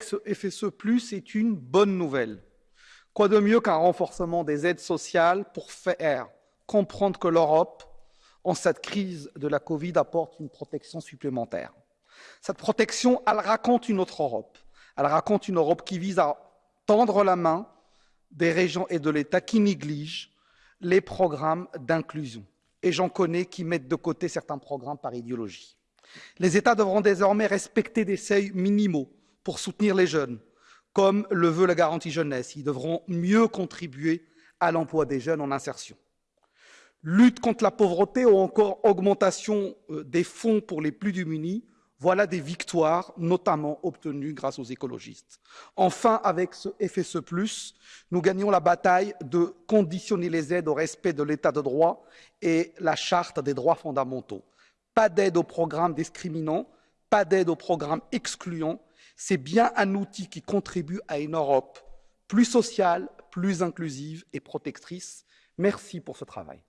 Ce FSE+, est une bonne nouvelle. Quoi de mieux qu'un renforcement des aides sociales pour faire comprendre que l'Europe, en cette crise de la Covid, apporte une protection supplémentaire. Cette protection, elle raconte une autre Europe. Elle raconte une Europe qui vise à tendre la main des régions et de l'État qui négligent les programmes d'inclusion. Et j'en connais qui mettent de côté certains programmes par idéologie. Les États devront désormais respecter des seuils minimaux pour soutenir les jeunes, comme le veut la garantie jeunesse. Ils devront mieux contribuer à l'emploi des jeunes en insertion. Lutte contre la pauvreté ou encore augmentation euh, des fonds pour les plus démunis, voilà des victoires notamment obtenues grâce aux écologistes. Enfin, avec ce FSE+, nous gagnons la bataille de conditionner les aides au respect de l'état de droit et la charte des droits fondamentaux. Pas d'aide aux programmes discriminants, pas d'aide aux programmes excluants, c'est bien un outil qui contribue à une Europe plus sociale, plus inclusive et protectrice. Merci pour ce travail.